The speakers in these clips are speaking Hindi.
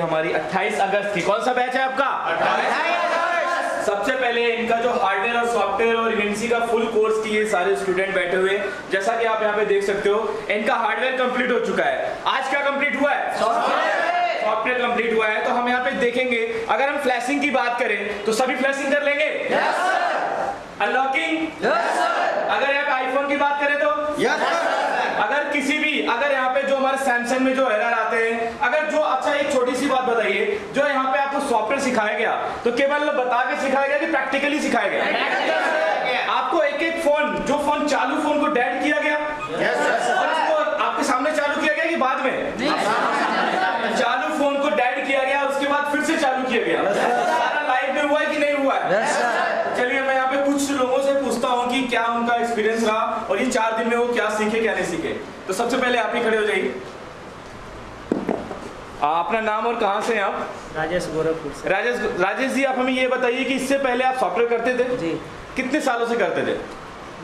हमारी 28 अगस्त की। कौन सा बैच है आपका? सबसे पहले इनका जो हार्डवेयर और सॉफ्टवेयर और इवेंसी का फुल कोर्स की ये सारे स्टूडेंट बैठे हुए जैसा कि आप यहाँ पे देख सकते हो इनका हार्डवेयर कंप्लीट हो चुका है। आज क्या कंप्लीट हुआ है? सॉफ्टवेयर कंप्लीट हुआ है। तो हम यहाँ पे देखेंगे अगर हम फ्लैशिंग की बात करें तो सभी फ्लैशिंग कर लेंगे? अनलॉकिंग अगर यहाँ पे आईफोन की बात करें तो? अगर किसी भी अगर यहाँ पे जो हमारे सैमसंग में जो एरर आते हैं अगर जो एक छोटी सी बात बताइए जो यहाँ पे आपको सॉफ्टवेयर सिखाया गया तो केवल बता के सिखाया गया कि प्रैक्टिकली सिखाया गया? आपको एक एक फ़ोन जो फ़ोन चालू फ़ोन को डेड किया गया? और आपके सामने चालू किया गया कि बाद में? चालू फ़ोन को डेड किया गया उसके बाद फिर से चालू किया गया। सारा लाइव में हुआ है कि नहीं हुआ है? चलिए मैं यहाँ पे कुछ लोगों से पूछता हूँ कि क्या उनका एक्सपीरियंस रहा और ये चार दिन में वो क्या सीखे क्या नहीं सीखे। तो सबसे पहले आप ही खड़े हो जाइए। अपना नाम और कहाँ से हैं आप? राजेश गोरखपुर से। राजेश राजेश जी आप हमें ये बताइए कि इससे पहले आप सॉफ्टवेयर करते थे? जी। कितने सालों से करते थे?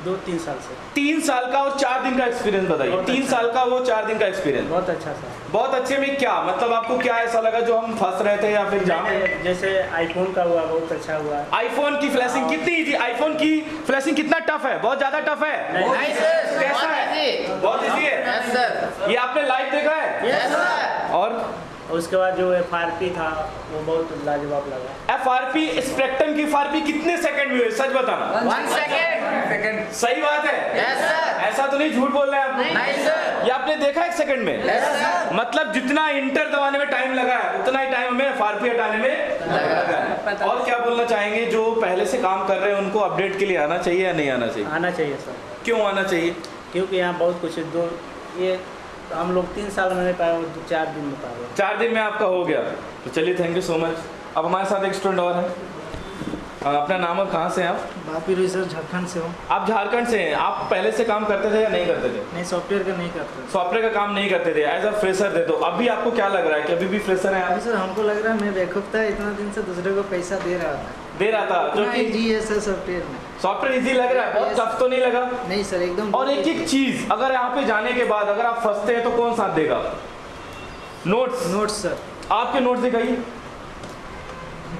दो तीन साल से। तीन साल का और चार दिन का एक्सपीरियंस बताइए। तीन अच्छा। साल का वो चार दिन का एक्सपीरियंस बहुत अच्छा सा बहुत अच्छे में क्या? मतलब आपको क्या ऐसा लगा जो हम फंस रहे थे या फिर जहाँ जैसे आईफोन का हुआ बहुत अच्छा हुआ। आईफोन की फ्लैशिंग कितनी इजी आईफोन की फ्लैशिंग कितना टफ है? बहुत ज़्यादा टफ है। कैसा है? बहुत इजी है? ये आपने लाइव देखा है? सर और उसके बाद जो एफ़ आर पी था वो बहुत लाजवाब लगा। एफ़ आर पी स्पेक्ट्रम की एफ़ आर पी कितने सेकंड में हुए सच बताना। वन सेकेंड सही बात है? यस सर ऐसा तो नहीं झूठ बोल रहे हैं आप नहीं सर ये आपने देखा एक सेकंड में? यस सर मतलब जितना इंटर दबाने में टाइम लगा है उतना ही टाइम हमें एफ़ हटाने में लगा है। और क्या बोलना चाहेंगे जो पहले से काम कर रहे हैं उनको अपडेट के लिए आना चाहिए या नहीं आना चाहिए? आना चाहिए सर क्यों आना चाहिए? क्योंकि यहाँ बहुत कुछ। दो ये हम लोग तीन साल में नहीं पाए, चार दिन में पाए। चार दिन में आपका हो गया। तो चलिए थैंक यू सो मच अब हमारे साथ एक स्टूडेंट और है। अपना नाम और कहाँ से हैं आप? बापी रोई सर झारखंड से हूँ। आप झारखंड से हैं? आप पहले से काम करते थे या नहीं करते थे? नहीं सॉफ्टवेयर का नहीं करते सॉफ्टवेयर का काम नहीं करते थे। एज अ फ्रेशर थे तो अभी आपको क्या लग रहा है? कि अभी भी फ्रेशर हैं अभी आप सर हमको लग रहा है मैं बेवकूफ़ था इतना दिन से दूसरे को पैसा दे रहा था। दे रहा था जो कि इजी है सर सॉफ्टवेयर में। सॉफ्टवेयर इजी लग रहा है? बहुत टफ तो नहीं लगा? नहीं सर एकदम और एक एक चीज़ अगर यहाँ पे जाने के बाद अगर आप फंसते हैं तो कौन साथ देगा? नोट्स नोट्स सर आपके नोट्स दिखाइए।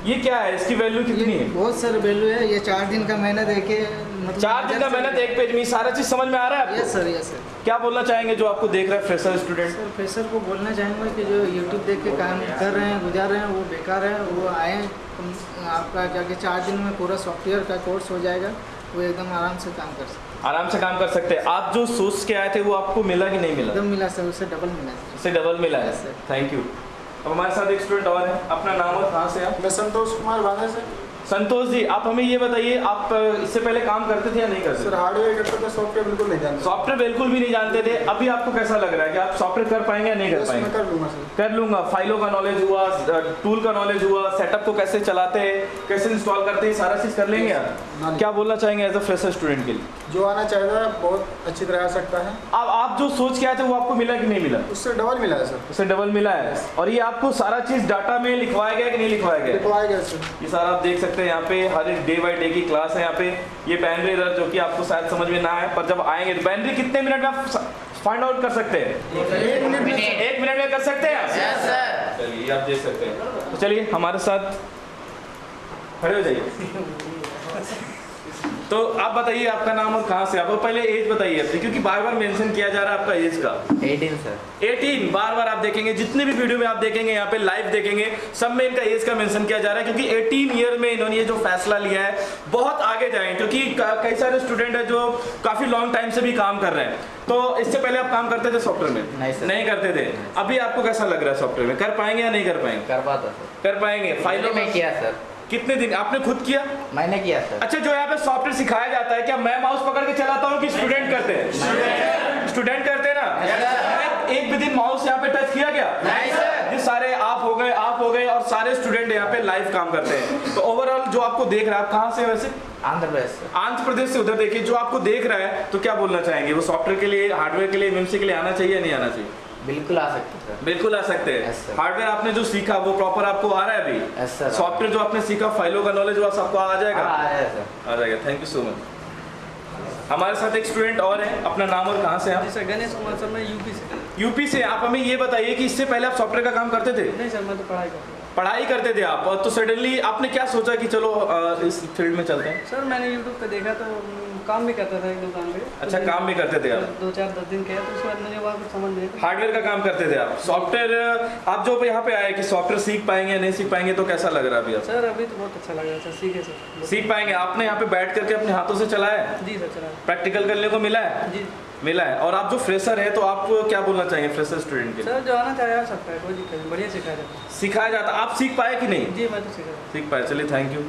ये क्या है? इसकी वैल्यू कितनी है? बहुत सर वैल्यू है। ये चार दिन का मेहनत है कि मतलब चार दिन का मेहनत एक पेज में सारा चीज़ समझ में आ रहा है यस सर यस सर क्या बोलना चाहेंगे जो आपको देख रहा है फ्रेशर स्टूडेंट सर फ्रेशर को बोलना चाहूँगा कि जो यूट्यूब देख के काम कर रहे हैं गुजार रहे हैं वो बेकार है वो आए आपका जाके चार दिन में पूरा सॉफ्टवेयर का कोर्स हो जाएगा वो एकदम आराम से काम कर सकते आराम से काम कर सकते हैं। आप जो सोच के आए थे वो आपको मिला कि नहीं मिला? एकदम मिला सर उससे डबल मिला उससे डबल मिला है. थैंक यू अब हमारे साथ एक स्टूडेंट और है। अपना नाम और कहाँ से आप? मैं संतोष कुमार वादा से। संतोष जी आप हमें ये बताइए आप इससे पहले काम करते थे या नहीं करते सर हार्डवेयर करते था सॉफ्टवेयर बिल्कुल नहीं जानता। सॉफ्टवेयर बिल्कुल भी नहीं जानते थे। अभी आपको कैसा लग रहा है कि आप सॉफ्टवेयर कर पाएँगे या नहीं कर पाएँगे? कर लूँगा सर। कर लूँगा। फाइलों का नॉलेज हुआ टूल का नॉलेज हुआ सेटअप को कैसे चलाते हैं कैसे इंस्टॉल करते हैं सारा चीज़ कर लेंगे आप? हाँ। क्या बोलना चाहेंगे एज अ फ्रेशर स्टूडेंट के लिए? जो आना चाहेगा बहुत अच्छी तरह आ सकता है। अब आप जो सोच के आए थे वो आपको मिला कि नहीं मिला? उससे डबल मिला है सर। उससे डबल मिला है। और ये आपको सारा चीज़ डाटा में लिखवाया गया कि नहीं लिखवाया गया? लिखवाया गया सर। ये सारा आप देख सकते हैं यहाँ पे हर एक डे बाई डे की क्लास है यहाँ पे। ये बैनरी इधर जो कि आपको शायद समझ में ना आए पर जब आएँगे तो बैनरी कितने मिनट में आप फाइंड आउट कर सकते हैं? एक मिनट में। एक मिनट में कर सकते हैं? आप यस सर चलिए आप देख सकते हैं। तो चलिए हमारे साथ खड़े हो जाइए। तो आप बताइए आपका नाम और कहाँ से आप? और पहले एज बताइए अपनी क्योंकि बार बार मेंशन किया जा रहा है आपका एज का। 18 सर 18 बार बार आप देखेंगे जितने भी वीडियो में आप देखेंगे यहाँ पे लाइव देखेंगे सब में इनका एज का मेंशन किया जा रहा है क्योंकि 18 ईयर में इन्होंने ये जो फैसला लिया है बहुत आगे जाए क्योंकि कई सारे स्टूडेंट है जो काफ़ी लॉन्ग टाइम से भी काम कर रहे हैं। तो इससे पहले आप काम करते थे सॉफ्टवेयर में? नहीं नहीं करते थे? अभी आपको कैसा लग रहा है सॉफ्टवेयर में? कर पाएँगे या नहीं कर पाएँगे? कर पाता कर पाएँगे। फाइलों में किया सर कितने दिन? आपने खुद किया? मैंने किया सर। अच्छा जो यहाँ पे सॉफ्टवेयर सिखाया जाता है क्या मैं माउस पकड़ के चलाता हूँ कि स्टूडेंट करते हैं? स्टूडेंट करते हैं ना? एक भी दिन माउस यहाँ पे टच किया गया नहीं सर ये सारे आप हो गए आप हो गए और सारे स्टूडेंट यहाँ पे लाइव काम करते हैं। तो ओवरऑल जो आपको देख रहा है आप कहाँ से वैसे? आंध्र प्रदेश आंध्र प्रदेश से उधर देखिए जो आपको देख रहा है तो क्या बोलना चाहेंगे? वो सॉफ्टवेयर के लिए हार्डवेयर के लिए एमएमसी के लिए आना चाहिए या नहीं आना चाहिए? बिल्कुल आ सकते सर बिल्कुल आ सकते हैं। हार्डवेयर आपने जो सीखा वो प्रॉपर आपको आ रहा है अभी? सॉफ्टवेयर जो आपने सीखा फाइलों का नॉलेज वो सबको आ जाएगा? हाँ आया सर आ जाएगा। थैंक यू सो मच हमारे साथ एक स्टूडेंट और है। अपना नाम और कहाँ से हैं आप? सर गणेश कुमार सर मैं यूपी से। यूपी से। आप हमें ये बताइए कि इससे पहले आप सॉफ्टवेयर का काम करते थे? नहीं सर मैं तो पढ़ाई करता हूँ। पढ़ाई करते थे आप। तो सडनली आपने क्या सोचा कि चलो इस फ़ील्ड में चलते हैं? सर मैंने यूट्यूब पे देखा तो काम भी करता था एक दुकान पे अच्छा काम भी करते थे आप? दो चार दस दिन किया तो उसके बाद मुझे वहाँ कुछ समझ नहीं। हार्डवेयर का काम करते थे आप? सॉफ्टवेयर आप जो यहाँ पे आए कि सॉफ्टवेयर सीख पाएँगे या नहीं सीख पाएँगे तो कैसा लग रहा है अभी आप सर अभी तो बहुत अच्छा लग रहा है सर सीखे सर। सीख पाएँगे। आपने यहाँ पे बैठ करके अपने हाथों से चलाया जी सर चला प्रैक्टिकल करने को मिला है? जी। मिला है। और आप जो फ्रेशर है तो आप क्या बोलना चाहेंगे फ्रेशर स्टूडेंट के सर जो आना चाहे आ सकता है कोई दिक्कत नहीं बढ़िया सिखाया जाता है। सिखाया जाता आप सीख पाए कि नहीं? जी मैं तो सीखा सीख पाए। चलिए थैंक यू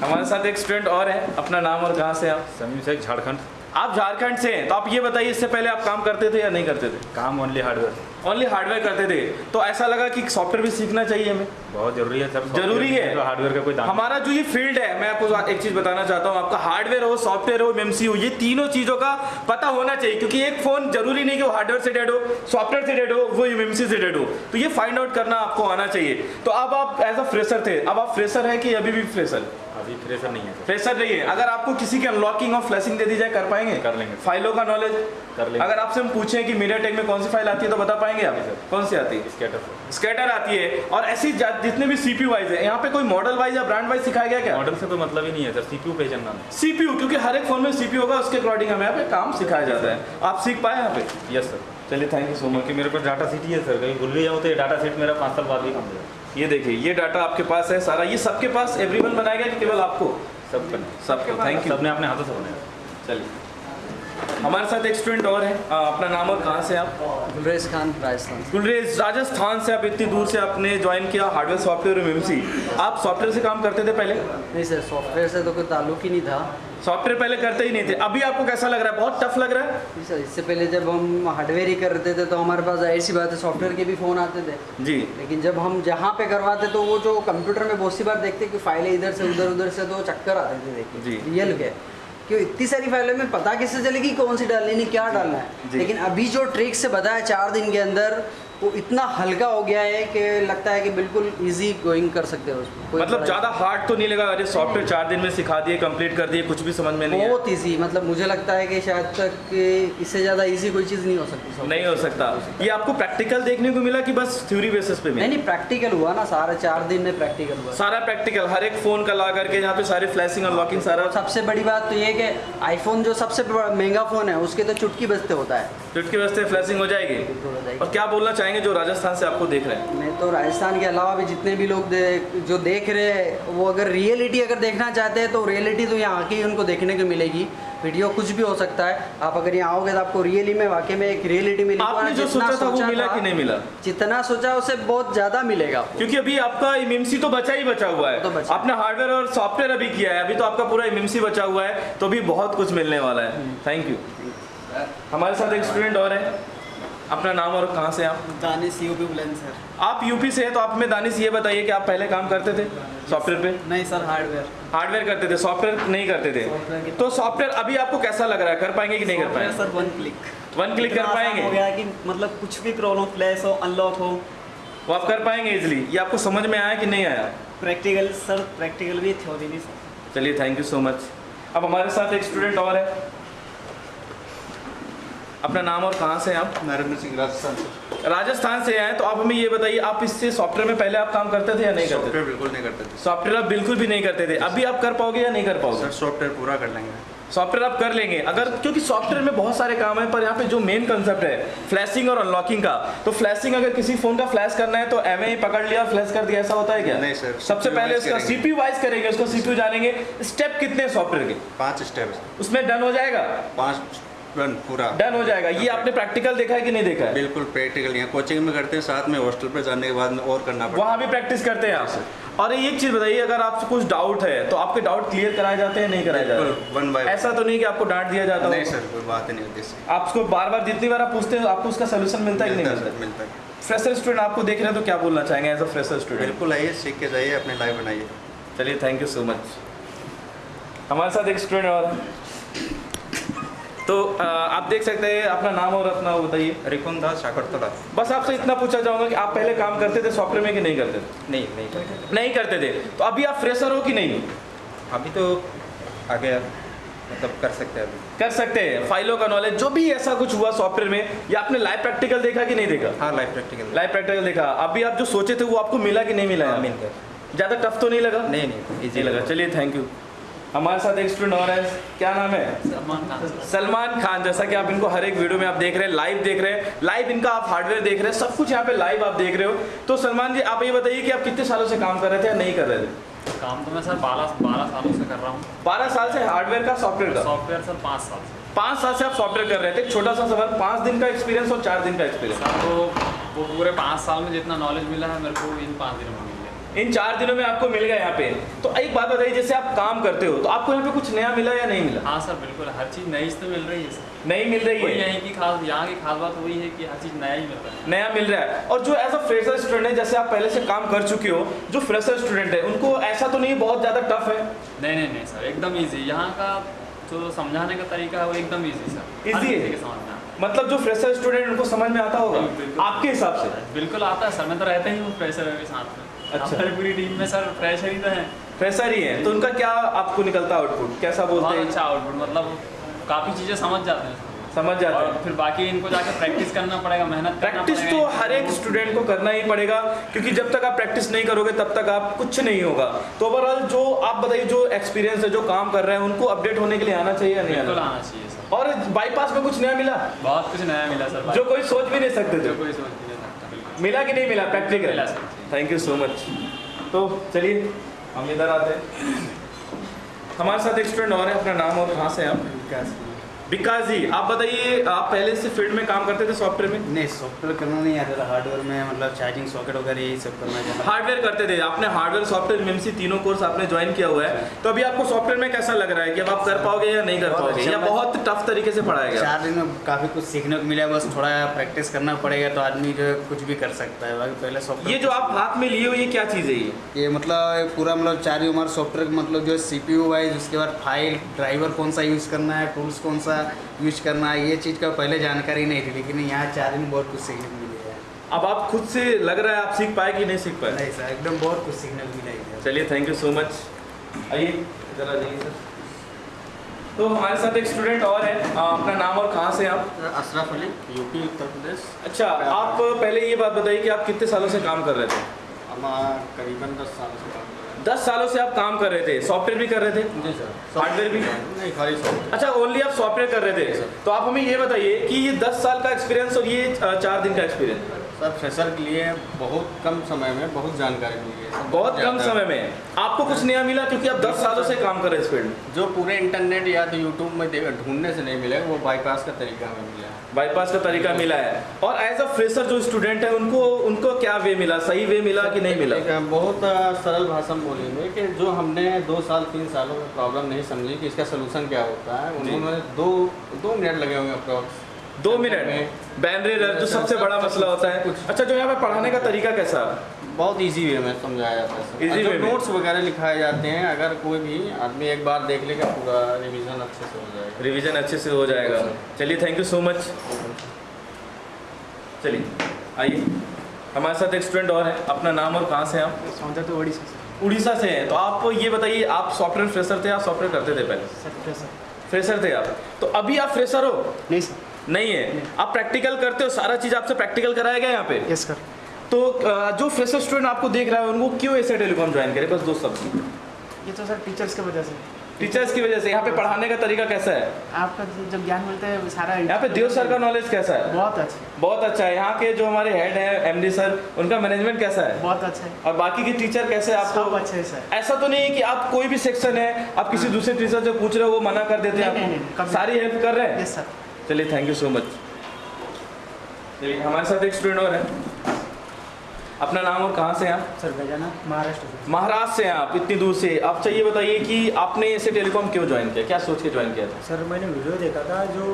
हमारे साथ एक स्टूडेंट और है अपना नाम और कहाँ से आप? समीर शेख झारखंड। आप झारखंड से हैं तो आप ये बताइए इससे पहले आप काम करते थे या नहीं करते थे? काम ओनली हार्डवेयर ओनली हार्डवेयर करते थे। तो ऐसा लगा कि सॉफ्टवेयर भी सीखना चाहिए हमें। बहुत ज़रूरी है सर ज़रूरी है। तो हार्डवेयर का कोई दाम हमारा जो ये फ़ील्ड है मैं आपको एक चीज़ बताना चाहता हूँ। आपका हार्डवेयर हो सॉफ्टवेयर हो एमसी हो ये तीनों चीज़ों का पता होना चाहिए क्योंकि एक फ़ोन ज़रूरी नहीं कि वो हार्डवेयर से डेड हो सॉफ्टवेयर से डेड हो वो एमसी से डेड हो। तो ये फाइंड आउट करना आपको आना चाहिए। तो अब आप एज अ फ्रेशर थे अब आप फ्रेशर है कि अभी भी फ्रेशर अभी फ्रेशर नहीं है फ्रेशर नहीं है। अगर आपको किसी की अनलॉकिंग और फ्लैशिंग दे दी जाए कर पाएँगे? कर लेंगे। फाइलों का नॉलेज कर लेंगे। अगर आपसे हम पूछें कि मीडिया टेक में कौन सी फ़ाइल आती है तो बता पाएँगे आप सर। कौन सी आती है? स्केटर स्केटर आती है। और ऐसी जितने भी सीपीयू वाइज है यहाँ पे कोई मॉडल वाइज या ब्रांड वाइज सिखाया गया क्या? मॉडल से कोई मतलब ही नहीं है सर। सीपीयू पे चलना सीपीयू क्योंकि हर एक फ़ोन में सीपीयू होगा उसके अकॉर्डिंग हमें यहाँ पे काम सिखाया जाता है। आप सीख पाए यहाँ पे? यस सर चलिए थैंक यू सो मच क्योंकि मेरे पास डाटा सीट ही है सर कहीं भूल भी जाऊँ तो ये डाटा सीट मेरा पाँच साल बाद भी काम देगा ये देखिए ये डाटा आपके पास है सारा ये सबके पास एवरीवन बनाएगा कि केवल आपको? सब सबको थैंक यू सबने अपने हाथों से बनाया। चलिए। हमारे साथ एक स्टूडेंट और है। आ, अपना नाम और कहाँ से आप? गुलरेज खान राजस्थान। गुलरेज राजस्थान से आप इतनी दूर से आपने ज्वाइन किया हार्डवेयर सॉफ्टवेयर और एमसी आप सॉफ्टवेयर से काम करते थे पहले? नहीं सर सॉफ्टवेयर से तो कोई ताल्लुक ही नहीं था। सॉफ्टवेयर पहले करते ही नहीं थे। अभी आपको कैसा लग रहा है? बहुत टफ लग रहा है? सर इससे पहले जब हम हार्डवेयर ही करते थे तो हमारे पास ऐसी सी बात है सॉफ्टवेयर के भी फ़ोन आते थे। जी। लेकिन जब हम जहाँ पे करवाते तो वो जो कंप्यूटर में बहुत सी बार देखते कि फाइलें इधर से उधर उधर से तो चक्कर आते थे देखिए। जी। रियल के क्यों? इतनी सारी फाइलों में पता किससे चलेगी कौन सी डालनी है क्या डालना है? लेकिन अभी जो ट्रिक से बताया चार दिन के अंदर वो इतना हल्का हो गया है कि लगता है कि बिल्कुल इजी गोइंग कर सकते हो उसको। मतलब ज़्यादा हार्ड तो नहीं लगा अरे सॉफ्टवेयर चार दिन में सिखा दिए कंप्लीट कर दिए कुछ भी समझ में नहीं बहुत इजी मतलब मुझे लगता है कि शायद तक इससे ज़्यादा इजी कोई चीज़ नहीं हो सकती नहीं हो सकता। ये आपको प्रैक्टिकल देखने को मिला कि बस थ्योरी बेसिस पे नहीं नहीं प्रैक्टिकल हुआ ना सारा चार दिन में प्रैक्टिकल हुआ। सारा प्रैक्टिकल हर एक फ़ोन का ला करके यहाँ पे सारे फ्लैशिंग और अनलॉकिंग सारा सबसे बड़ी बात तो ये कि आईफोन जो सबसे महँगा फ़ोन है उसके तो चुटकी बजते होता है। चुटकी बजते फ्लैशिंग हो जाएगी। और क्या बोलना चाहेंगे जो राजस्थान से आपको देख रहे हैं। मैं तो राजस्थान के अलावा भी जितने भी लोग दे, जो देख रहे हैं वो अगर रियलिटी अगर देखना चाहते हैं तो रियलिटी तो यहाँ आके ही उनको देखने को मिलेगी। वीडियो कुछ भी हो सकता है। आप अगर यहाँ आओगे तो आपको रियली में वाकई में एक रियलिटी मिलेगी। आपने जो सोचा था वो मिला कि नहीं मिला? जितना सोचा उससे बहुत ज़्यादा मिलेगा। क्योंकि अभी आपका एमएमसी तो बचा ही बचा हुआ तो है बचा। आपने हार्डवेयर और सॉफ्टवेयर अभी किया है। अभी तो आपका पूरा एमएमसी बचा हुआ है। तो अभी बहुत कुछ मिलने वाला है। थैंक यू हमारे साथ एक स्टूडेंट और है। अपना नाम और कहाँ से आप? Danish UP Buland sir. आप यूपी से हैं तो आप में दानिश ये बताइए कि आप पहले काम करते थे सॉफ्टवेयर पे? नहीं सर हार्डवेयर। हार्डवेयर करते थे सॉफ्टवेयर नहीं करते थे? तो सॉफ्टवेयर अभी आपको कैसा लग रहा है? कर पाएँगे कि नहीं कर पाएँगे? Sir one click one click कर आसान हो पाएँगे गया कि मतलब कुछ भी प्रॉब्लम फ्लैश हो अनलॉक हो। वो आप कर पाएँगे इजिली ये आपको समझ में आया कि नहीं आया? प्रैक्टिकल सर प्रैक्टिकल भी थ्योरी भी सर चलिए थैंक यू सो मच अब हमारे साथ एक स्टूडेंट और है। अपना नाम और कहाँ से हैं आप? नरेंद्र सिंह राजस्थान से। राजस्थान से हैं तो आप हमें ये बताइए आप इससे सॉफ्टवेयर में पहले आप काम करते थे या नहीं करते सॉफ्टवेयर बिल्कुल नहीं करते थे। सॉफ्टवेयर आप बिल्कुल भी नहीं करते थे। अभी आप कर पाओगे या नहीं कर पाओगे? सर सॉफ्टवेयर पूरा कर लेंगे। सॉफ्टवेयर आप कर लेंगे। अगर क्योंकि सॉफ्टवेयर में बहुत सारे काम है पर यहाँ पे जो मेन कंसेप्ट है फ्लैशिंग और अनलॉकिंग का तो फ्लैशिंग अगर किसी फ़ोन का फ्लैश करना है तो एम पकड़ लिया फ्लैश कर दिया ऐसा होता है क्या? नहीं सर, सबसे पहले उसका। सीपीयू वाइज करेंगे उसको सीपीयू जानेंगे। स्टेप कितने सॉफ्टवेयर के? पाँच स्टेप उसमें डन हो जाएगा? पाँच रन पूरा। डन हो जाएगा। ये आपने प्रैक्टिकल देखा है कि नहीं देखा है? बिल्कुल प्रैक्टिकल यहाँ कोचिंग में करते हैं साथ में हॉस्टल पे जाने के बाद में और करना पड़ता वहाँ भी प्रैक्टिस करते हैं आप और एक चीज़ बताइए अगर आपसे कुछ डाउट है तो आपके डाउट क्लियर कराए जाते हैं नहीं कराए जाते? बिल्कुल वन बाय ऐसा तो नहीं कि आपको डांट दिया जाता नहीं सर कोई बात नहीं होती आपको बार बार जितनी बार आप पूछते हैं आपको उसका सोल्यूशन मिलता है कि नहीं मिलता है मिलता? है। फ्रेशर स्टूडेंट आपको देख रहे हैं तो क्या बोलना चाहेंगे एज अ फ्रेशर स्टूडेंट बिल्कुल आइए सीख के जाइए अपनी लाइफ बनाइए। चलिए थैंक यू सो मच हमारे साथ एक स्टूडेंट और। तो आप देख सकते हैं अपना नाम और अपना बताइए। रिपुन दास शाकरतला। बस आपसे इतना पूछा चाहूँगा कि आप पहले काम करते थे सॉफ्टवेयर में कि नहीं करते थे? नहीं नहीं करते नहीं करते थे। तो अभी आप फ्रेशर हो कि नहीं? अभी तो आ गया मतलब कर सकते हैं अभी। कर सकते हैं। फाइलों का नॉलेज जो भी ऐसा कुछ हुआ सॉफ्टवेयर में या आपने लाइव प्रैक्टिकल देखा कि नहीं देखा? हाँ लाइव प्रैक्टिकल लाइव प्रैक्टिकल देखा। अभी आप जो सोचे थे वो आपको मिला कि नहीं मिला? हाँ, मिल गया। ज़्यादा टफ तो नहीं लगा? नहीं नहीं इजी लगा। चलिए थैंक यू हमारे साथ एक स्टूडेंट और है। क्या नाम है? सलमान खान। सलमान खान जैसा कि आप इनको हर एक वीडियो में आप देख रहे हैं लाइव देख रहे हैं। लाइव इनका आप हार्डवेयर देख रहे हैं सब कुछ यहाँ पे लाइव आप देख रहे हो। तो सलमान जी आप ये बताइए कि आप कितने सालों से काम कर रहे थे या नहीं कर रहे थे? काम तो मैं सर बारह बारह सालों से कर रहा हूँ। बारह साल से हार्डवेयर का सॉफ्टवेयर का? सॉफ्टवेयर सर पाँच साल से। पाँच साल से आप सॉफ्टवेयर कर रहे थे। छोटा सा सवाल पाँच दिन का एक्सपीरियंस और चार दिन का एक्सपीरियंस सर तो वो पूरे पाँच साल में जितना नॉलेज मिला है मेरे को इन पाँच दिनों में। इन चार दिनों में आपको मिल गया यहाँ पे। तो एक बात बताइए जैसे आप काम करते हो तो आपको यहाँ पे कुछ नया मिला या नहीं मिला? हाँ सर बिल्कुल हर चीज़ नई तो मिल रही है सर। नहीं मिल रही है? यहीं की खास यहाँ की खास बात वही है कि हर चीज़ नया ही मिल रहा है। नया मिल रहा है। और जो एज अ फ्रेशर स्टूडेंट है जैसे आप पहले से काम कर चुके हो जो फ्रेशर स्टूडेंट है उनको ऐसा तो नहीं बहुत ज़्यादा टफ है? नहीं नहीं नहीं सर एकदम ईजी यहाँ का जो समझाने का तरीका है वो एकदम ईजी सर। ईजी है? मतलब जो फ्रेशर स्टूडेंट उनको समझ में आता होगा? आपके हिसाब से? बिल्कुल आता है सर मैं तो रहता ही हूँ फ्रेशर के साथ में। अच्छा। हमारी पूरी टीम में सर फ्रेशर ही तो है। फ्रेशर ही है। तो उनका क्या आपको निकलता है आउटपुट कैसा बोलते हैं? अच्छा आउटपुट मतलब काफ़ी चीज़ें समझ जाते हैं। समझ जाते हैं। फिर बाकी इनको जाकर प्रैक्टिस करना पड़ेगा मेहनत प्रैक्टिस तो हर एक स्टूडेंट को करना ही पड़ेगा क्योंकि जब तक आप प्रैक्टिस नहीं करोगे तब तक आप कुछ नहीं होगा। तो ओवरऑल जो आप बताइए जो एक्सपीरियंस है जो काम कर रहे हैं उनको अपडेट होने के लिए आना चाहिए या नहीं आना चाहिए? सर। और बाईपास में कुछ नया मिला? बहुत कुछ नया मिला सर। जो कोई सोच भी नहीं सकते जो थे कोई सोच भी नहीं सकता मिला कि नहीं मिला? प्रैक्टिकल मिला sir. Thank you so much तो चलिए, हम इधर आते हैं। हमारे साथ एक स्टूडेंट और है, अपना नाम और कहाँ से आप? विकास जी आप बताइए आप पहले से फ़ील्ड में काम करते थे सॉफ्टवेयर में? नहीं सॉफ्टवेयर करना नहीं आता था हार्डवेयर में मतलब चार्जिंग सॉकेट वगैरह यही सब करना चाहता हार्डवेयर करते थे आपने हार्डवेयर सॉफ्टवेयर एमएमसी तीनों कोर्स आपने ज्वाइन किया हुआ है। तो अभी आपको सॉफ्टवेयर में कैसा लग रहा है कि अब आप कर पाओगे या नहीं कर पाओगे? अच्छा। या बहुत टफ तरीके से पढ़ाया गया? चार दिन में काफ़ी कुछ सीखने को मिला बस थोड़ा प्रैक्टिस करना पड़ेगा तो आदमी जो है कुछ भी कर सकता है। बाकी पहले सॉफ्टवेयर ये जो आप हाथ में लिए हो ये क्या चीज़ है ये? ये मतलब पूरा मतलब चार हमारा सॉफ्टवेयर मतलब जो सी पी यू वाइज उसके बाद फ़ाइल ड्राइवर कौन सा यूज़ करना है टूल्स कौन सा यूज़ करना है ये चीज़ का पहले जानकारी नहीं थी लेकिन यहाँ चार दिन बहुत कुछ सीखने को मिला है। अब आप खुद से लग रहा है आप सीख पाए कि नहीं सीख पाए? नहीं सर एकदम बहुत कुछ सीखने को मिला है। चलिए थैंक यू सो मच आइए आ जाइए सर। तो हमारे साथ एक स्टूडेंट और है। अपना नाम और कहाँ से आप? अशरफ अली यूपी उत्तर प्रदेश। अच्छा आप पहले ये बात बताइए कि आप कितने सालों से काम कर रहे थे? हमारा करीबन दस साल से काम दस सालों से आप काम कर रहे थे सॉफ्टवेयर भी कर रहे थे? जी सर। हार्डवेयर भी? नहीं खाली सॉफ्टवेयर अच्छा ओनली आप सॉफ्टवेयर कर रहे थे? तो आप हमें ये बताइए कि ये दस साल का एक्सपीरियंस और ये चार दिन का एक्सपीरियंस सर फ्रेशर के लिए बहुत कम समय में बहुत जानकारी मिली है। बहुत कम समय में। आपको कुछ नया मिला? क्योंकि आप दस सालों से काम कर रहे हैं इस फ़ील्ड में। जो पूरे इंटरनेट या तो यूट्यूब में ढूँढने से नहीं मिलेगा वो बाईपास का तरीका हमें मिला है। बाईपास का तरीका मिला है। और एज अ फ्रेशर जो स्टूडेंट है उनको उनको क्या वे मिला? सही वे मिला कि नहीं मिला? बहुत सरल भाषा में बोलेंगे कि जो हमने दो साल तीन सालों में प्रॉब्लम नहीं समझी कि इसका सोल्यूशन क्या होता है उन्होंने दो दो मिनट लगे होंगे अप्रॉक्स दो मिनट बैनर जो सबसे बड़ा मसला होता है। अच्छा जो यहाँ पे पढ़ाने का तरीका कैसा? बहुत इजी वे में समझाया जाता है नोट्स वगैरह लिखाए जाते हैं अगर कोई भी आदमी एक बार देख लेगा पूरा रिवीजन अच्छे से हो जाएगा। रिवीजन अच्छे से हो जाएगा। चलिए थैंक यू सो मच चलिए आइए। हमारे साथ एक स्टूडेंट और है। अपना नाम और कहाँ से आप? सौंदर्य तो ओडिशा से। उड़ीसा से हैं। तो आप ये बताइए आप सॉफ्टवेयर फ्रेशर थे आप सॉफ्टवेयर करते थे पहले? फ्रेशर फ्रेशर थे आप। तो अभी आप फ्रेशर हो? नहीं सर। नहीं है। आप प्रैक्टिकल करते हो सारा चीज़ आपसे प्रैक्टिकल कराया गया यहाँ पे? यस सर तो जो फ्रेशर स्टूडेंट आपको देख रहा है उनको क्यों ऐसे टेलीकॉम ज्वाइन करे? बस दो शब्द। ये तो सर टीचर्स की वजह से। टीचर्स की वजह से। यहाँ पे पढ़ाने का तरीका कैसा है? आपका जो- जब ज्ञान मिलता है सारा यहाँ पे देव सर का नॉलेज कैसा है? बहुत अच्छा। बहुत अच्छा है। यहाँ के जो हमारे हेड हैं एमडी सर उनका मैनेजमेंट कैसा है? बहुत अच्छा है। और बाकी के टीचर कैसे हैं सब आपको अच्छे सर ऐसा तो नहीं है कि आप कोई भी सेक्शन है आप किसी दूसरे टीचर से पूछ रहे हो वो मना कर देते हैं आपको। सारी हेल्प कर रहे हैं? सर चलिए थैंक यू सो मच चलिए हमारे साथ एक स्टूडेंट और है। अपना नाम और कहाँ से हैं आप? सर गजानन महाराष्ट्र से। महाराष्ट्र से हैं आप इतनी दूर से। आप चाहिए बताइए कि आपने ऐसे टेलीकॉम क्यों ज्वाइन किया? क्या सोच के ज्वाइन किया था? सर मैंने वीडियो देखा था जो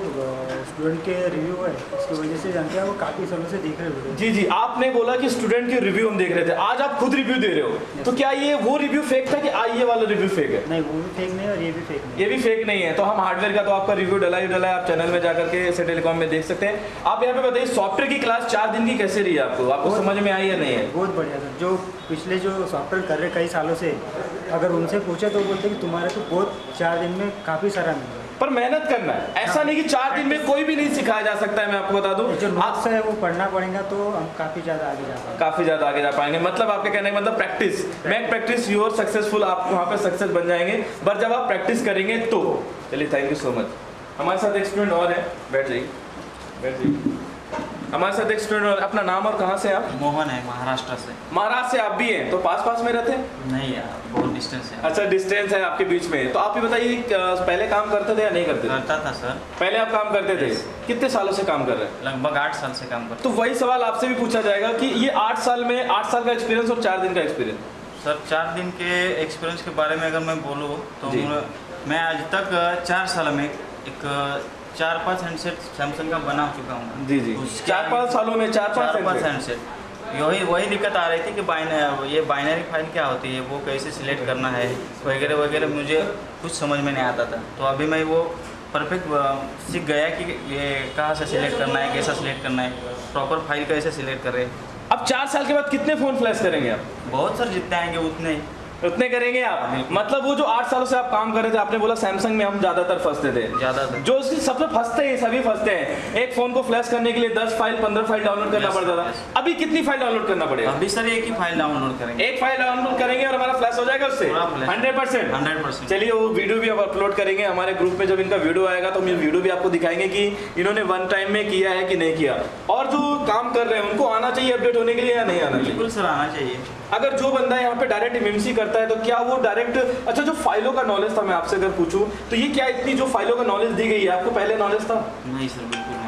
स्टूडेंट के रिव्यू है उसकी वजह से जानते हैं वो काफ़ी समय से देख रहे वीडियो जी जी। आपने बोला कि स्टूडेंट के रिव्यू हम देख रहे थे। आज आप खुद रिव्यू दे रहे हो। तो क्या ये वो रिव्यू फेक था कि आ ये वाला रिव्यू फेक है? नहीं वो भी फेक नहीं और ये भी फेक नहीं ये भी फेक नहीं है। तो हम हार्डवेयर का तो आपका रिव्यू डला ही डला है। आप चैनल में जाकर के ऐसे टेलीकॉम में देख सकते हैं। आप यहाँ पे बताइए सॉफ्टवेयर की क्लास चार दिन की कैसे रही है आपको? आपको समझ में आई या नहीं? है। बहुत बढ़िया सर। जो पिछले जो सॉफ्टवेयर कर रहे कई सालों से अगर उनसे पूछे तो बोलते कि तुम्हारे को बहुत चार दिन में काफ़ी सारा मिल पर मेहनत करना है। ऐसा नहीं कि चार दिन में कोई भी नहीं सिखाया जा सकता है मैं आपको बता दूँ। जो नोट्स है वो पढ़ना पड़ेगा तो हम काफ़ी ज़्यादा आगे जा पाएँगे। काफ़ी ज़्यादा आगे जा पाएँगे। मतलब आपके कहने का मतलब practice make practice your successful आप वहाँ पे सक्सेस बन जाएँगे। पर जब आप प्रैक्टिस करेंगे तो चलिए थैंक यू सो मच हमारे साथ एक स्टूडेंट और है। बैठ जाइए। बैठ जाइए। हमारे साथ एक स्टूडेंट अपना नाम और कहाँ से आप? मोहन है महाराष्ट्र से। महाराष्ट्र से आप भी हैं तो पास पास में रहते हैं? नहीं यार बहुत डिस्टेंस है। अच्छा डिस्टेंस है आपके बीच में। तो आप ये बताइए पहले काम करते थे या नहीं करते करता था सर पहले आप काम करते थे? कितने सालों से काम कर रहे हैं? लगभग आठ साल से काम करता तो वही सवाल आपसे भी पूछा जाएगा कि ये आठ साल में आठ साल का एक्सपीरियंस और चार दिन का एक्सपीरियंस सर चार दिन के एक्सपीरियंस के बारे में अगर मैं बोलूँ तो मैं आज तक चार साल में एक चार पाँच हैंडसेट सैमसंग का बना चुका हूँ जी जी। चार पाँच सालों में चार चार पाँच हैंडसेट वही वही दिक्कत आ रही थी कि बाइनरी ये बाइनरी फ़ाइल क्या होती है? वो कैसे सिलेक्ट करना है? वगैरह वगैरह मुझे कुछ समझ में नहीं आता था। तो अभी मैं वो परफेक्ट सीख गया कि ये कहाँ से सिलेक्ट करना है कैसा सिलेक्ट करना है प्रॉपर फ़ाइल कैसे सिलेक्ट करें। अब चार साल के बाद कितने फ़ोन फ्लैश करेंगे आप? बहुत सर जितने आएँगे उतने ही। उतने करेंगे आप। मतलब वो जो आठ सालों से आप काम कर रहे थे आपने बोला सैमसंग में हम ज़्यादातर फंसते थे। ज़्यादातर। जो उसकी सबसे फंसते हैं सभी फंसते हैं। एक फ़ोन को फ्लैश करने के लिए दस फ़ाइल पंद्रह फ़ाइल डाउनलोड करना पड़ता था। अभी कितनी फ़ाइल डाउनलोड करना पड़ेगा? अभी सर एक ही फ़ाइल डाउनलोड करेंगे। एक फ़ाइल डाउनलोड करेंगे और हमारा फ्लैश हो जाएगा उससे? हंड्रेड परसेंट हंड्रेड परसेंट चलिए वो वीडियो भी हम अपलोड करेंगे। हमारे ग्रुप में जब इनका वीडियो आएगा तो हम ये वीडियो भी आपको दिखाएँगे कि इन्होंने वन टाइम में किया है कि नहीं किया। और जो काम कर रहे हैं उनको आना चाहिए अपडेट होने के लिए या नहीं आना चाहिए? बिल्कुल सर आना चाहिए। अगर जो बंदा यहाँ पे डायरेक्ट एमएमसी करता है तो क्या वो डायरेक्ट अच्छा जो फाइलों का नॉलेज था, मैं आपसे अगर पूछूँ तो ये क्या इतनी जो फाइलों का नॉलेज दी गई है? आपको पहले नॉलेज था? नहीं सर बिल्कुल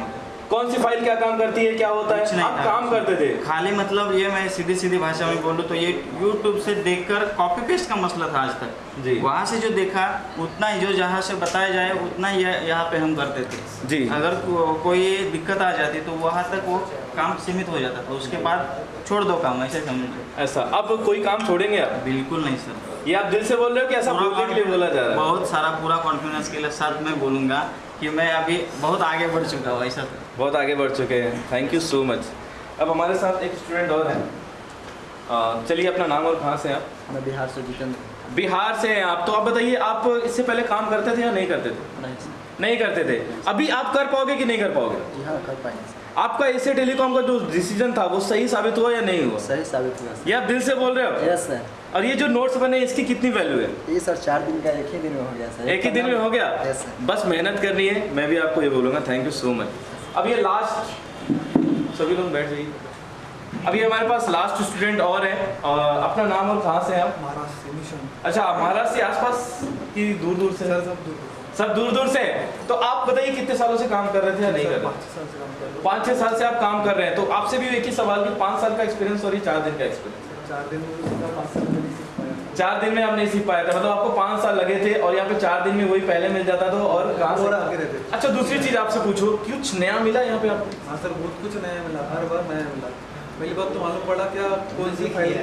कौन सी फ़ाइल क्या काम करती है क्या होता है? आप काम करते थे। खाली मतलब ये मैं सीधी सीधी भाषा में बोलूँ तो ये YouTube से देखकर कॉपी पेस्ट का मसला था आज तक। जी। वहाँ से जो देखा उतना ही जो जहाँ से बताया जाए उतना ही यहाँ पे हम करते थे। जी। अगर को, कोई दिक्कत आ जाती तो वहाँ तक वो काम सीमित हो जाता था। उसके बाद छोड़ दो काम ऐसे समझो ऐसा। अब कोई काम छोड़ेंगे आप? बिल्कुल नहीं सर। ये आप दिल से बोल रहे हो कि ऐसा बोलने के लिए बोला जा रहा है? बहुत सारा पूरा कॉन्फिडेंस के लिए साथ मैं बोलूँगा। कि मैं अभी बहुत आगे बढ़ चुका हूँ ऐसा बहुत आगे बढ़ चुके हैं। थैंक यू सो मच अब हमारे साथ एक स्टूडेंट और हैं। चलिए अपना नाम और कहाँ से आप? मैं बिहार से जितेंद्र। बिहार से हैं आप। तो आप बताइए आप इससे पहले काम करते थे या नहीं करते थे? नहीं नहीं करते थे। अभी आप कर पाओगे कि नहीं कर पाओगे? जी हाँ कर पाएँगे आपका एसे टेलीकॉम का जो डिसीज़न था वो सही साबित हुआ या नहीं हुआ? सही साबित हुआ ये आप दिल से बोल रहे हो? यस सर और ये जो नोट्स बने इसकी कितनी वैल्यू है? ये सर चार दिन का एक ही दिन में हो गया सर। एक ही दिन में हो गया? यस बस मेहनत करनी है मैं भी आपको ये बोलूँगा थैंक यू सो मच अब ये लास्ट सभी लोग बैठ जाइए। अभी हमारे पास लास्ट स्टूडेंट और है और अपना नाम और कहाँ से हैं आप? महाराष्ट्र से अच्छा आप महाराष्ट्र के आसपास की दूर दूर से? सर सब दूर सब दूर दूर से? हैं। तो आप बताइए कितने सालों से काम कर रहे थे या नहीं कर रहे? पाँच साल से काम कर रहे हैं। पाँच छः साल से आप काम कर रहे हैं तो आपसे भी एक ही सवाल कि पाँच साल का एक्सपीरियंस और ये चार दिन का एक्सपीरियंस चार दिन चार दिन में आप नहीं सीख पाए थे। मतलब आपको पाँच साल लगे थे और यहाँ पे चार दिन में वही पहले मिल जाता था और कहाँ से आगे रहते अच्छा दूसरी चीज़ आपसे पूछो कुछ नया मिला यहाँ पे आपको? हाँ सर बहुत कुछ नया मिला हर बार नया मिला। पहली बात तो मालूम पड़ा क्या कौन सी फ़ाइल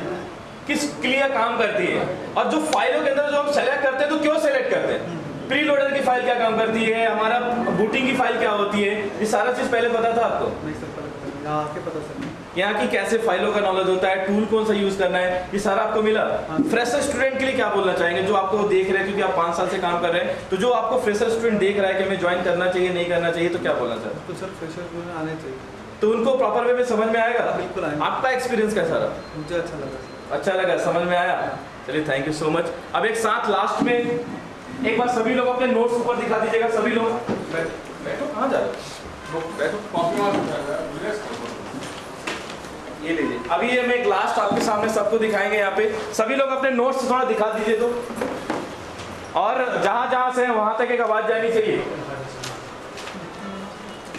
किस क्लियर काम करती है? और जो फाइलों के अंदर जो हम सेलेक्ट करते हैं तो क्यों सेलेक्ट करते हैं? प्री लोडर की फ़ाइल क्या काम करती है? हमारा बूटिंग की फ़ाइल क्या होती है? ये सारा चीज़ पहले पता था आपको? नहीं सर आके पता सर। यहाँ की कैसे फाइलों का नॉलेज होता है टूल कौन सा यूज़ करना है ये सारा आपको मिला फ्रेशर स्टूडेंट के लिए क्या बोलना चाहेंगे जो आपको देख रहे हैं क्योंकि आप पाँच साल से काम कर रहे हैं तो जो आपको फ्रेशर स्टूडेंट देख रहा है कि हमें ज्वाइन करना चाहिए नहीं करना चाहिए तो क्या बोलना चाहते तो सर फ्रेशर आने चाहिए तो उनको प्रॉपर वे में समझ में आएगा बिल्कुल आपका एक्सपीरियंस कैसा रहा मुझे अच्छा लगा अच्छा लगा समझ में आया चलिए थैंक यू सो मच अब एक साथ लास्ट में एक बार सभी लोग अपने नोट्स ऊपर दिखा दीजिएगा सभी लोग बैठो कहाँ जा रहे हो? बैठो कॉपी ये लीजिए। अभी ये मैं एक लास्ट आपके सामने सबको दिखाएँगे यहाँ पे। सभी लोग अपने नोट्स थोड़ा दिखा दीजिए तो। और जहाँ जहाँ से है वहाँ तक एक आवाज़ जानी चाहिए।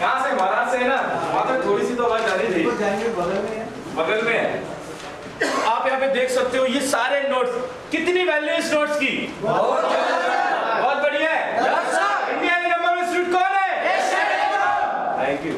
कहाँ से? महाराज से है ना? वहाँ तक थोड़ी सी तो आवाज़ जानी चाहिए। बगल में है। आप यहाँ पे देख सकते हो ये सारे नोट्स कितनी वैल्यू इस नोट्स की? बहुत बढ़िया है। इंडिया नंबर में स्वीट कौन है? Thank you